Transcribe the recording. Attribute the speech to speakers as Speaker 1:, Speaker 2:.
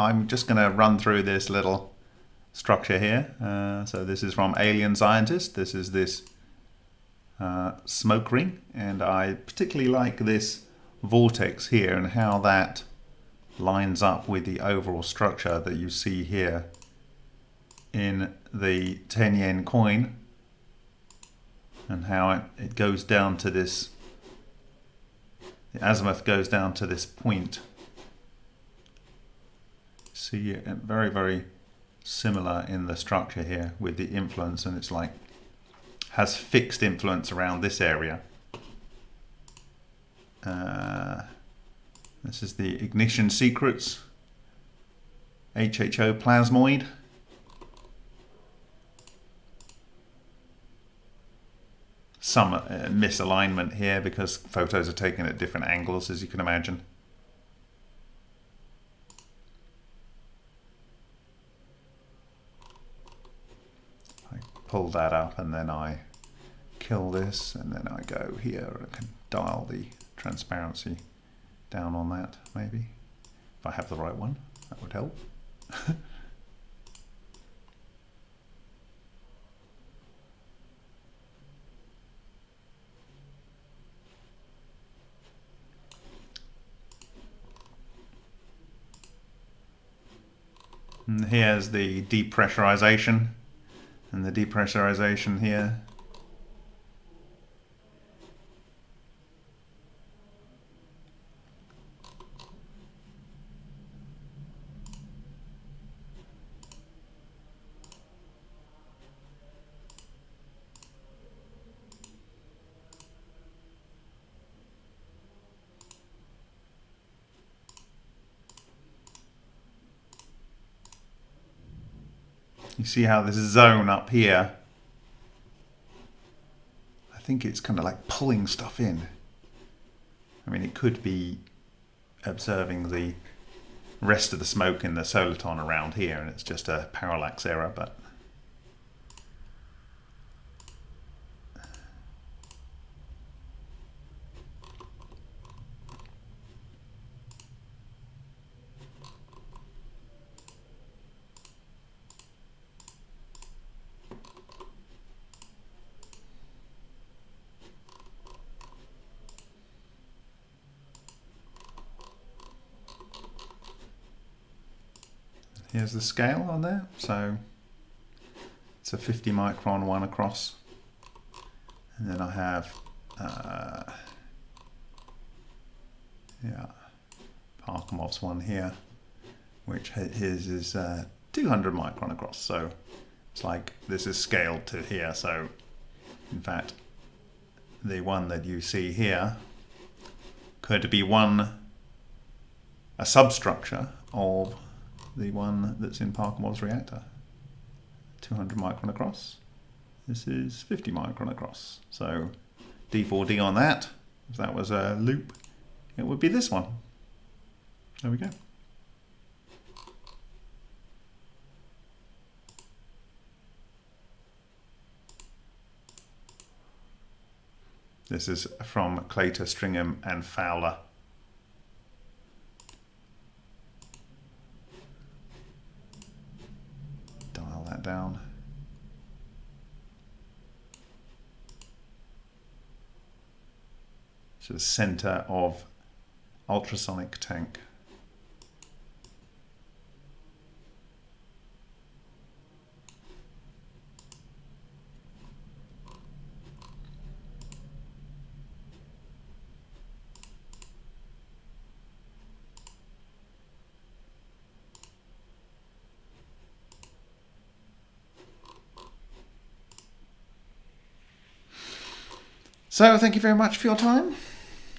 Speaker 1: I'm just going to run through this little structure here. Uh, so this is from Alien Scientist. This is this uh, smoke ring, and I particularly like this vortex here and how that lines up with the overall structure that you see here in the 10 yen coin and how it, it goes down to this the azimuth goes down to this point see it very very similar in the structure here with the influence and it's like has fixed influence around this area. Uh, this is the ignition secrets. HHO plasmoid. Some uh, misalignment here because photos are taken at different angles as you can imagine I pull that up and then I kill this and then I go here and I can dial the transparency down on that maybe. If I have the right one that would help. And here's the depressurization and the depressurization here You see how this zone up here, I think it's kind of like pulling stuff in. I mean, it could be observing the rest of the smoke in the soliton around here and it's just a parallax error, but Here's the scale on there. So it's a 50 micron one across. And then I have, uh, yeah, Parkhomov's one here, which his is uh, 200 micron across. So it's like this is scaled to here. So in fact, the one that you see here could be one, a substructure of the one that's in Parkhomov's reactor. 200 micron across. This is 50 micron across. So D4D on that, if that was a loop, it would be this one. There we go. This is from Claytor, Stringham and Fowler. that down. So the center of ultrasonic tank. So thank you very much for your time.